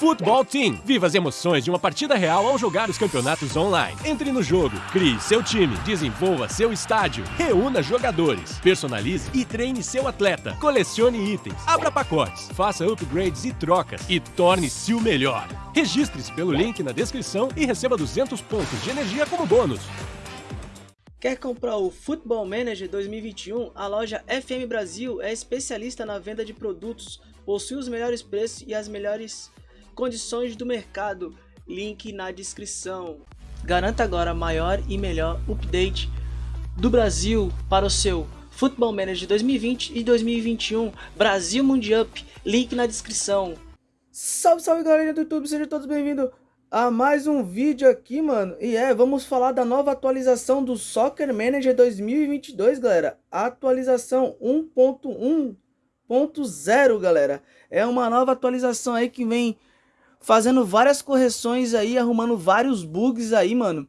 Futebol Team. Viva as emoções de uma partida real ao jogar os campeonatos online. Entre no jogo, crie seu time, desenvolva seu estádio, reúna jogadores, personalize e treine seu atleta, colecione itens, abra pacotes, faça upgrades e trocas e torne-se o melhor. Registre-se pelo link na descrição e receba 200 pontos de energia como bônus. Quer comprar o Football Manager 2021? A loja FM Brasil é especialista na venda de produtos, possui os melhores preços e as melhores condições do mercado, link na descrição. Garanta agora maior e melhor update do Brasil para o seu Football Manager 2020 e 2021 Brasil Mundial, link na descrição. Salve, salve galera do YouTube, sejam todos bem-vindos a mais um vídeo aqui, mano. E é, vamos falar da nova atualização do Soccer Manager 2022, galera. Atualização 1.1.0, galera. É uma nova atualização aí que vem fazendo várias correções aí, arrumando vários bugs aí, mano.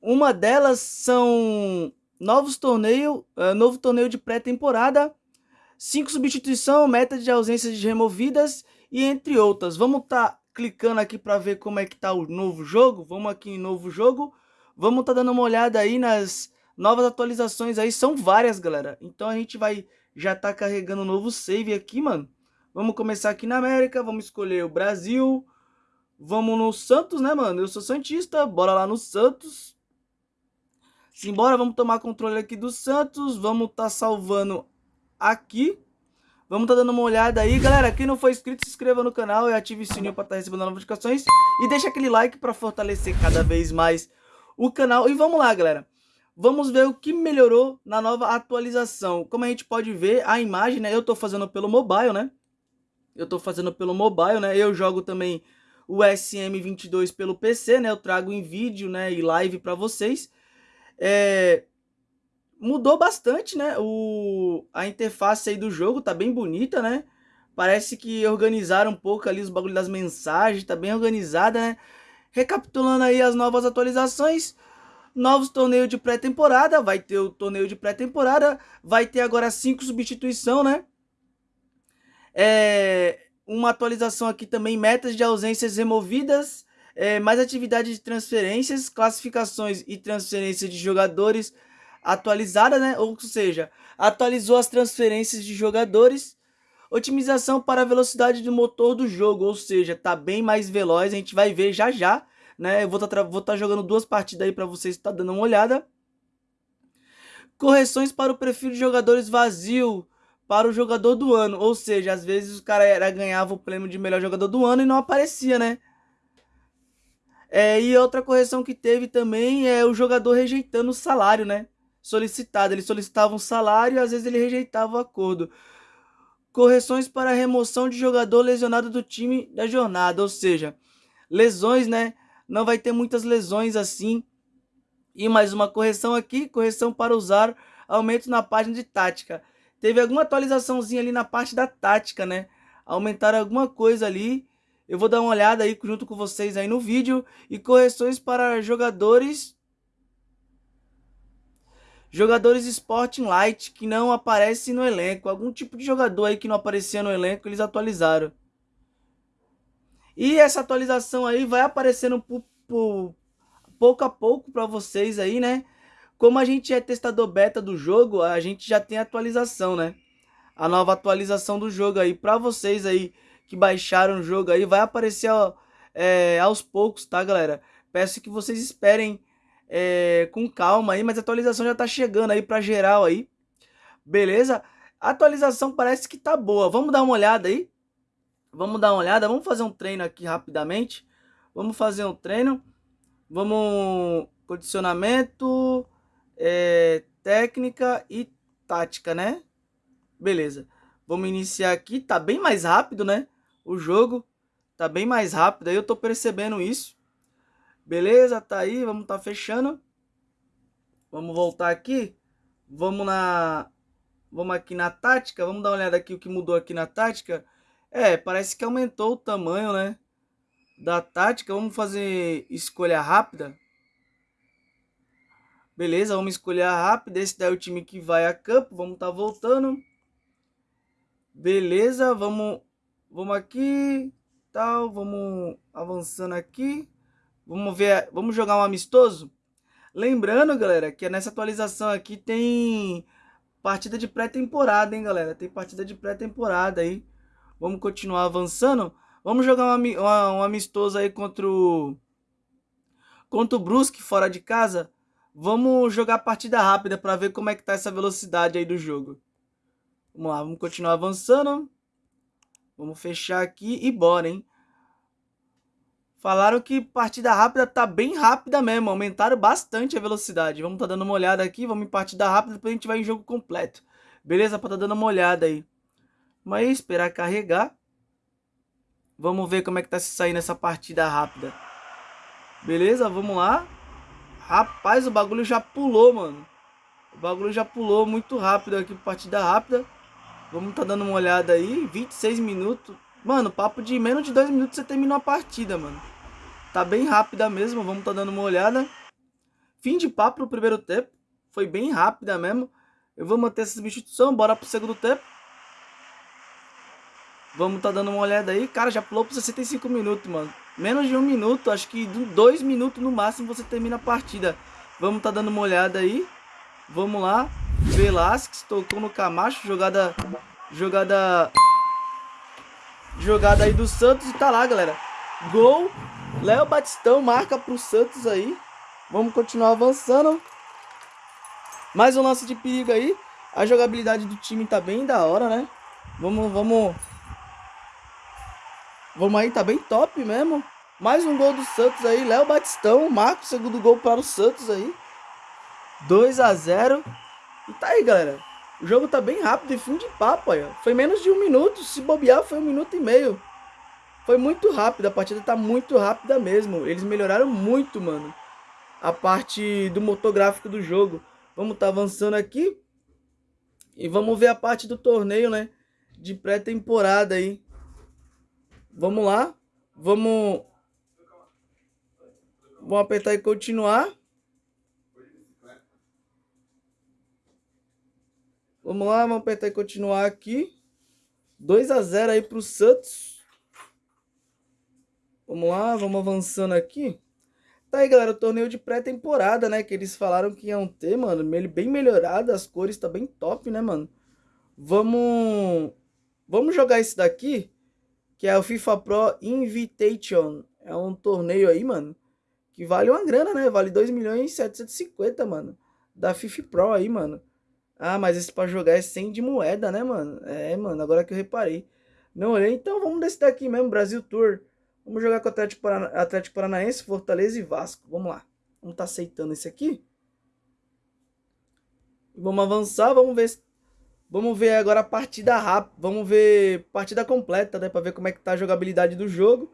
Uma delas são novos torneios, uh, novo torneio de pré-temporada, cinco substituição, meta de ausências de removidas e entre outras. Vamos tá clicando aqui para ver como é que tá o novo jogo. Vamos aqui em novo jogo. Vamos tá dando uma olhada aí nas novas atualizações aí, são várias, galera. Então a gente vai já tá carregando um novo save aqui, mano. Vamos começar aqui na América, vamos escolher o Brasil. Vamos no Santos, né, mano? Eu sou Santista, bora lá no Santos. Simbora, vamos tomar controle aqui do Santos. Vamos tá salvando aqui. Vamos tá dando uma olhada aí. Galera, quem não for inscrito, se inscreva no canal e ative o sininho para estar tá recebendo notificações. E deixa aquele like para fortalecer cada vez mais o canal. E vamos lá, galera. Vamos ver o que melhorou na nova atualização. Como a gente pode ver, a imagem, né? Eu tô fazendo pelo mobile, né? Eu tô fazendo pelo mobile, né? Eu jogo também o SM22 pelo PC, né? Eu trago em vídeo, né, e live para vocês. É... Mudou bastante, né? O... A interface aí do jogo tá bem bonita, né? Parece que organizaram um pouco ali os bagulhos das mensagens, tá bem organizada, né? Recapitulando aí as novas atualizações, novos torneios de pré-temporada, vai ter o torneio de pré-temporada, vai ter agora cinco substituição, né? É, uma atualização aqui também, metas de ausências removidas, é, mais atividade de transferências, classificações e transferências de jogadores atualizada, né? Ou seja, atualizou as transferências de jogadores, otimização para a velocidade do motor do jogo, ou seja, tá bem mais veloz, a gente vai ver já já, né? Eu vou estar tá, tá jogando duas partidas aí para vocês estar tá dando uma olhada. Correções para o perfil de jogadores vazio, para o jogador do ano. Ou seja, às vezes o cara era, ganhava o prêmio de melhor jogador do ano e não aparecia, né? É, e outra correção que teve também é o jogador rejeitando o salário, né? Solicitado. Ele solicitava um salário e às vezes ele rejeitava o acordo. Correções para remoção de jogador lesionado do time da jornada. Ou seja, lesões, né? Não vai ter muitas lesões assim. E mais uma correção aqui: correção para usar aumento na página de tática teve alguma atualizaçãozinha ali na parte da tática, né? Aumentaram alguma coisa ali. Eu vou dar uma olhada aí junto com vocês aí no vídeo. E correções para jogadores... Jogadores Sporting Light que não aparecem no elenco. Algum tipo de jogador aí que não aparecia no elenco, eles atualizaram. E essa atualização aí vai aparecendo pouco a pouco para vocês aí, né? Como a gente é testador beta do jogo, a gente já tem atualização, né? A nova atualização do jogo aí. Pra vocês aí que baixaram o jogo aí, vai aparecer ó, é, aos poucos, tá, galera? Peço que vocês esperem é, com calma aí, mas a atualização já tá chegando aí pra geral aí. Beleza? A atualização parece que tá boa. Vamos dar uma olhada aí? Vamos dar uma olhada. Vamos fazer um treino aqui rapidamente. Vamos fazer um treino. Vamos... Condicionamento é, técnica e tática, né? Beleza. Vamos iniciar aqui. Tá bem mais rápido, né? O jogo tá bem mais rápido. Aí eu tô percebendo isso. Beleza, tá aí. Vamos tá fechando. Vamos voltar aqui. Vamos na... Vamos aqui na tática. Vamos dar uma olhada aqui o que mudou aqui na tática. É, parece que aumentou o tamanho, né? Da tática. Vamos fazer escolha rápida. Beleza, vamos escolher a rápida. Esse daí é o time que vai a campo. Vamos estar tá voltando. Beleza, vamos, vamos aqui. tal. Vamos avançando aqui. Vamos ver, vamos jogar um amistoso. Lembrando, galera, que nessa atualização aqui tem partida de pré-temporada, hein, galera? Tem partida de pré-temporada aí. Vamos continuar avançando. Vamos jogar um, um amistoso aí contra o... Contra o Brusque, fora de casa. Vamos jogar partida rápida para ver como é que tá essa velocidade aí do jogo. Vamos lá, vamos continuar avançando. Vamos fechar aqui e bora, hein? Falaram que partida rápida tá bem rápida mesmo, aumentaram bastante a velocidade. Vamos tá dando uma olhada aqui, vamos em partida rápida, depois a gente vai em jogo completo. Beleza? Pra tá dando uma olhada aí. Mas esperar carregar. Vamos ver como é que tá se saindo essa partida rápida. Beleza? Vamos lá. Rapaz, o bagulho já pulou, mano. O bagulho já pulou muito rápido aqui, partida rápida. Vamos tá dando uma olhada aí. 26 minutos. Mano, papo de menos de 2 minutos você terminou a partida, mano. Tá bem rápida mesmo, vamos tá dando uma olhada. Fim de papo no primeiro tempo. Foi bem rápida mesmo. Eu vou manter essa substituição, bora pro segundo tempo. Vamos tá dando uma olhada aí. Cara, já pulou por 65 minutos, mano. Menos de um minuto, acho que dois minutos no máximo você termina a partida. Vamos tá dando uma olhada aí. Vamos lá. Velasquez tocou no Camacho, jogada jogada Jogada aí do Santos e tá lá, galera. Gol. Léo Batistão marca pro Santos aí. Vamos continuar avançando. Mais um lance de perigo aí. A jogabilidade do time tá bem da hora, né? Vamos, vamos. Vamos aí, tá bem top mesmo. Mais um gol do Santos aí. Léo Batistão marca o segundo gol para o Santos aí. 2 a 0 E tá aí, galera. O jogo tá bem rápido e fim de papo, aí, Foi menos de um minuto. Se bobear, foi um minuto e meio. Foi muito rápido. A partida tá muito rápida mesmo. Eles melhoraram muito, mano. A parte do motor gráfico do jogo. Vamos tá avançando aqui. E vamos ver a parte do torneio, né? De pré-temporada aí. Vamos lá. Vamos... Vamos apertar e continuar. Vamos lá, vamos apertar e continuar aqui. 2 a 0 aí pro Santos. Vamos lá, vamos avançando aqui. Tá aí, galera, o torneio de pré-temporada, né? Que eles falaram que iam ter, mano. Ele bem melhorado, as cores tá bem top, né, mano? Vamos... Vamos jogar esse daqui, que é o FIFA Pro Invitation. É um torneio aí, mano, que vale uma grana, né? Vale 2 milhões e 750, mano. Da FIFA Pro aí, mano. Ah, mas esse pra jogar é 100 de moeda, né, mano? É, mano, agora que eu reparei. Não olhei, então vamos desse daqui mesmo, Brasil Tour. Vamos jogar com o Atlético, Parana... Atlético Paranaense, Fortaleza e Vasco. Vamos lá. Vamos tá aceitando esse aqui. Vamos avançar, vamos ver Vamos ver agora a partida rápida, vamos ver partida completa, né, para ver como é que tá a jogabilidade do jogo,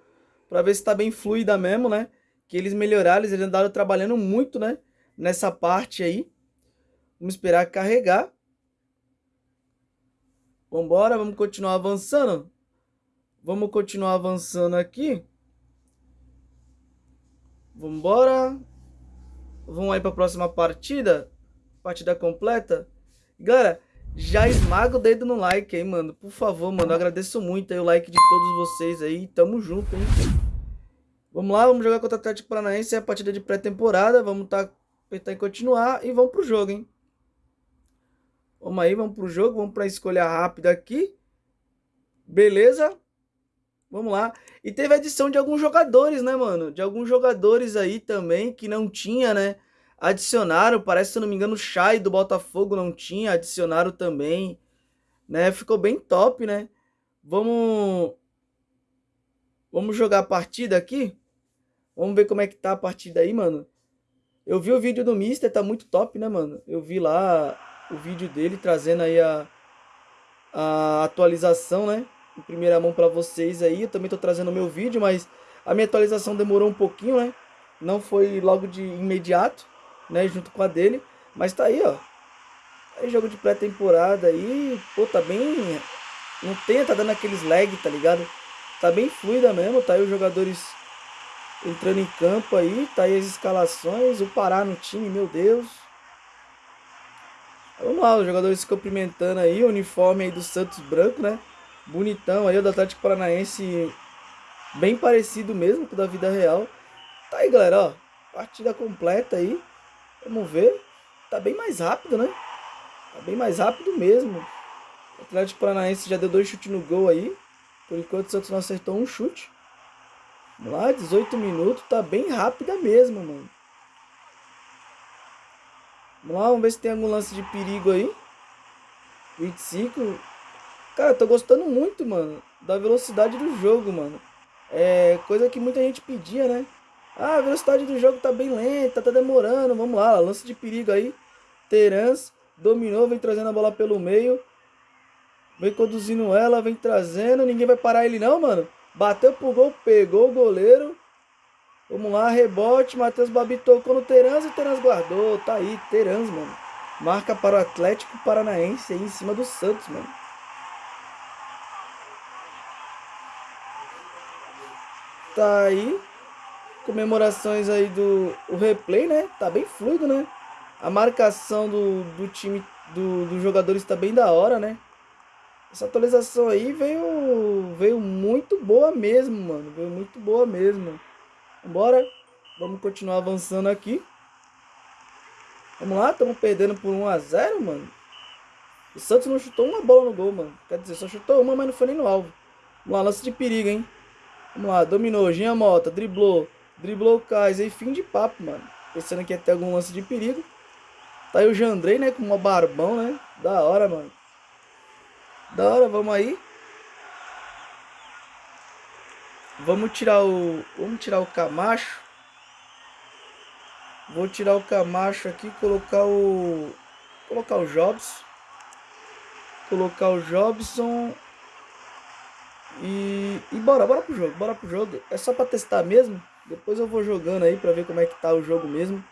para ver se tá bem fluida mesmo, né? Que eles melhoraram, eles andaram trabalhando muito, né, nessa parte aí. Vamos esperar carregar. Vambora, vamos continuar avançando. Vamos continuar avançando aqui. Vambora. Vamos aí para a próxima partida. Partida completa. Galera, já esmaga o dedo no like aí, mano. Por favor, mano. Eu agradeço muito aí o like de todos vocês aí. Tamo junto, hein. Vamos lá, vamos jogar contra o Atlético Paranaense. É a partida de pré-temporada. Vamos tá, em continuar e vamos pro jogo, hein. Vamos aí, vamos pro jogo, vamos para escolha rápida aqui. Beleza? Vamos lá. E teve adição de alguns jogadores, né, mano? De alguns jogadores aí também que não tinha, né? Adicionaram, parece, se não me engano, o Chay do Botafogo não tinha, adicionaram também, né? Ficou bem top, né? Vamos Vamos jogar a partida aqui? Vamos ver como é que tá a partida aí, mano. Eu vi o vídeo do Mister, tá muito top, né, mano? Eu vi lá o vídeo dele, trazendo aí a, a atualização, né? Em primeira mão para vocês aí. Eu também tô trazendo o meu vídeo, mas a minha atualização demorou um pouquinho, né? Não foi logo de imediato, né? Junto com a dele. Mas tá aí, ó. Aí jogo de pré-temporada aí. Pô, tá bem... Não tem, tá dando aqueles lag, tá ligado? Tá bem fluida mesmo. Tá aí os jogadores entrando em campo aí. Tá aí as escalações. O Pará no time, meu Deus. Vamos lá, os jogadores se cumprimentando aí, o uniforme aí do Santos branco, né? Bonitão aí, o do Atlético Paranaense Bem parecido mesmo com o da vida real. Tá aí, galera, ó. Partida completa aí. Vamos ver. Tá bem mais rápido, né? Tá bem mais rápido mesmo. O Atlético Paranaense já deu dois chutes no gol aí. Por enquanto o Santos não acertou um chute. Vamos lá, 18 minutos. Tá bem rápida mesmo, mano. Vamos lá, vamos ver se tem algum lance de perigo aí. 25. Cara, tô gostando muito, mano, da velocidade do jogo, mano. É coisa que muita gente pedia, né? Ah, a velocidade do jogo tá bem lenta, tá demorando. Vamos lá, lance de perigo aí. Terans dominou, vem trazendo a bola pelo meio. Vem conduzindo ela, vem trazendo. Ninguém vai parar ele não, mano. Bateu pro gol, pegou o goleiro. Vamos lá, rebote. Matheus Babi tocou no Terans e Terans guardou. Tá aí, Terans, mano. Marca para o Atlético Paranaense aí em cima do Santos, mano. Tá aí. Comemorações aí do o replay, né? Tá bem fluido, né? A marcação do, do time, do, dos jogadores tá bem da hora, né? Essa atualização aí veio, veio muito boa mesmo, mano. Veio muito boa mesmo. Bora. Vamos continuar avançando aqui. Vamos lá, estamos perdendo por 1x0, mano. O Santos não chutou uma bola no gol, mano. Quer dizer, só chutou uma, mas não foi nem no alvo. Vamos lá, lance de perigo, hein. Vamos lá, dominou, Ginha Mota, driblou. Driblou o e fim de papo, mano. Pensando que ia ter algum lance de perigo. Tá aí o Jandrei, né, com uma barbão, né. Da hora, mano. Da hora, vamos aí. Vamos tirar o. Vamos tirar o Camacho. Vou tirar o Camacho aqui, colocar o. Colocar o Jobs. Colocar o Jobson. E. E bora, bora pro jogo, bora pro jogo. É só pra testar mesmo. Depois eu vou jogando aí pra ver como é que tá o jogo mesmo.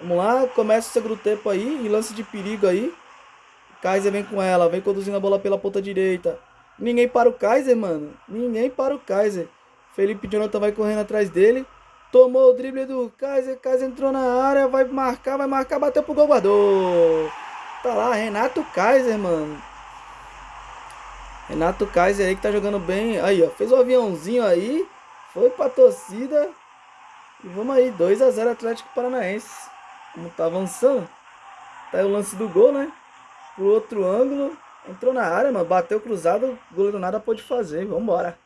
Vamos lá, começa o segundo tempo aí. E lance de perigo aí. Kaiser vem com ela, vem conduzindo a bola pela ponta direita. Ninguém para o Kaiser, mano. Ninguém para o Kaiser. Felipe Jonathan vai correndo atrás dele. Tomou o drible do Kaiser. Kaiser entrou na área. Vai marcar, vai marcar. Bateu pro gol. Tá lá, Renato Kaiser, mano. Renato Kaiser aí que tá jogando bem. Aí, ó. Fez o aviãozinho aí. Foi pra torcida. E vamos aí. 2x0 Atlético Paranaense. Como tá avançando. Tá aí o lance do gol, né? Pro outro ângulo. Entrou na área, mano. Bateu cruzado. O goleiro nada pode fazer. Vambora.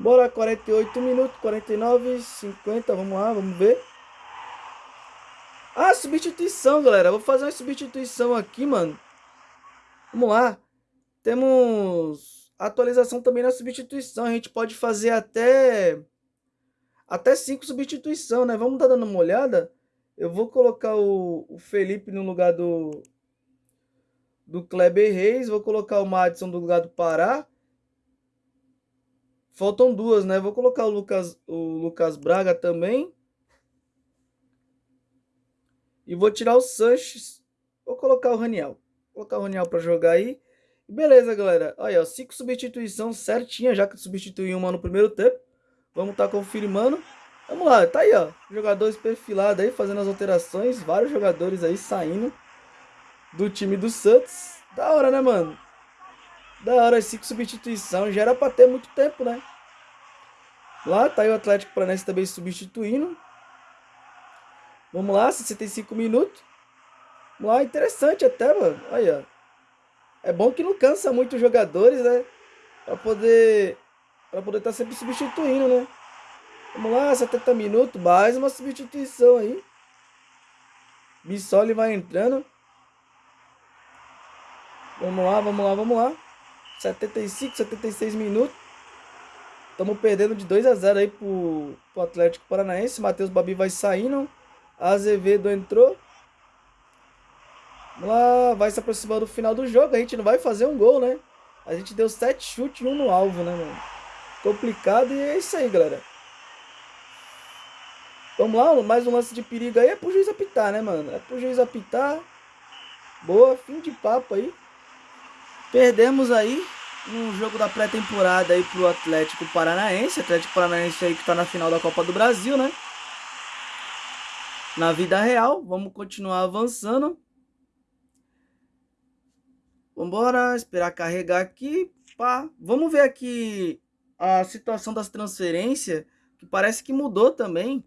Bora, 48 minutos, 49, 50. Vamos lá, vamos ver. Ah, substituição, galera. Vou fazer uma substituição aqui, mano. Vamos lá. Temos atualização também na substituição. A gente pode fazer até até cinco substituição, né? Vamos dar dando uma olhada. Eu vou colocar o, o Felipe no lugar do do Kleber Reis. Vou colocar o Madison no lugar do Pará. Faltam duas, né? Vou colocar o Lucas, o Lucas Braga também. E vou tirar o Sanches. Vou colocar o Raniel. Vou colocar o Raniel para jogar aí. Beleza, galera. Ó. Cinco substituições certinha, já que substituí uma no primeiro tempo. Vamos tá confirmando. Vamos lá, tá aí, ó. Jogadores perfilados aí, fazendo as alterações. Vários jogadores aí saindo do time do Santos. Da hora, né, mano? Da hora, cinco substituições. Já era pra ter muito tempo, né? Lá tá aí o Atlético Paranaense também substituindo. Vamos lá, 65 minutos. Vamos lá, interessante até, mano. Aí, ó. É bom que não cansa muito os jogadores, né? Pra poder. Pra poder estar tá sempre substituindo, né? Vamos lá, 70 minutos. Mais uma substituição aí. Bissoli vai entrando. Vamos lá, vamos lá, vamos lá. 75, 76 minutos. Estamos perdendo de 2 a 0 aí pro, pro Atlético Paranaense. Matheus Babi vai saindo. Azevedo entrou. Lá, vai se aproximando do final do jogo. A gente não vai fazer um gol, né? A gente deu 7 chutes um no alvo, né, mano? Complicado e é isso aí, galera. Vamos lá, mais um lance de perigo aí. É pro juiz apitar, né, mano? É pro juiz apitar. Boa, fim de papo aí. Perdemos aí no jogo da pré-temporada aí pro Atlético Paranaense. Atlético Paranaense aí que tá na final da Copa do Brasil, né? Na vida real, vamos continuar avançando. Vambora, esperar carregar aqui. Pá. Vamos ver aqui a situação das transferências, que parece que mudou também.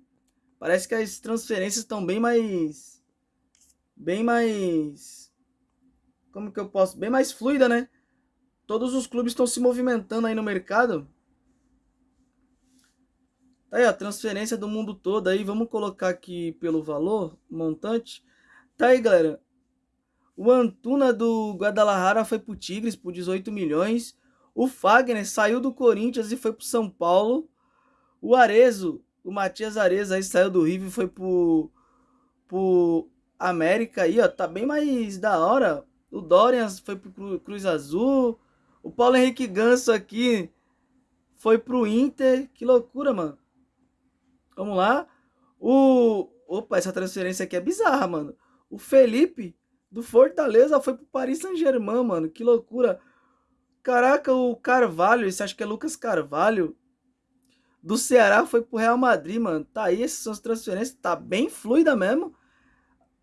Parece que as transferências estão bem mais. Bem mais. Como que eu posso? Bem mais fluida, né? Todos os clubes estão se movimentando aí no mercado. Tá aí, a transferência do mundo todo aí. Vamos colocar aqui pelo valor, montante. Tá aí, galera. O Antuna do Guadalajara foi pro Tigres por 18 milhões. O Fagner saiu do Corinthians e foi pro São Paulo. O Arezo, o Matias Areza aí saiu do River e foi pro, pro América aí, ó. Tá bem mais da hora. O Dorian foi pro Cruz Azul. O Paulo Henrique Ganso aqui foi pro Inter. Que loucura, mano. Vamos lá. O. Opa, essa transferência aqui é bizarra, mano. O Felipe do Fortaleza foi pro Paris Saint-Germain, mano. Que loucura. Caraca, o Carvalho, esse acho que é Lucas Carvalho. Do Ceará foi pro Real Madrid, mano. Tá aí, essas transferências. Tá bem fluida mesmo.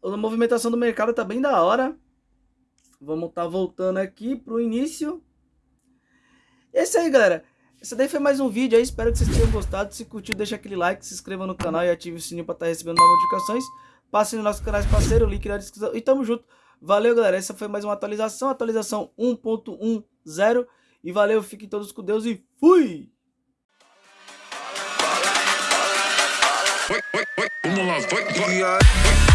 A movimentação do mercado tá bem da hora. Vamos tá voltando aqui pro início. Esse aí, galera. Esse daí foi mais um vídeo aí. Espero que vocês tenham gostado. Se curtiu, deixa aquele like, se inscreva no canal e ative o sininho pra estar tá recebendo novas notificações. Passe nos nossos canais parceiros, o link na descrição. E tamo junto. Valeu, galera. Essa foi mais uma atualização. Atualização 1.10. E valeu, fiquem todos com Deus e fui! Vamos lá, vai, vai.